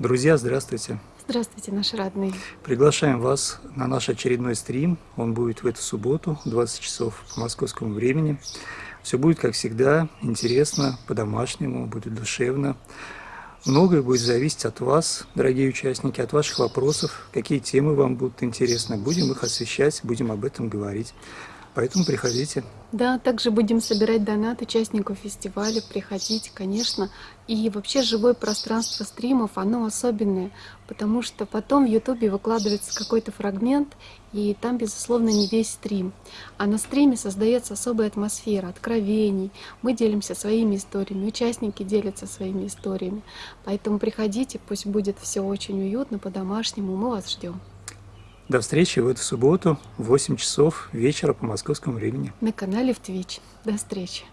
Друзья, здравствуйте! Здравствуйте, наши родные! Приглашаем вас на наш очередной стрим. Он будет в эту субботу, 20 часов по московскому времени. Все будет, как всегда, интересно, по-домашнему, будет душевно. Многое будет зависеть от вас, дорогие участники, от ваших вопросов, какие темы вам будут интересны. Будем их освещать, будем об этом говорить. Поэтому приходите. Да, также будем собирать донат участников фестиваля, приходите, конечно. И вообще живое пространство стримов, оно особенное, потому что потом в Ютубе выкладывается какой-то фрагмент, и там, безусловно, не весь стрим. А на стриме создается особая атмосфера, откровений. Мы делимся своими историями, участники делятся своими историями. Поэтому приходите, пусть будет все очень уютно, по-домашнему. Мы вас ждем. До встречи в эту субботу в 8 часов вечера по московскому времени. На канале в Twitch. До встречи.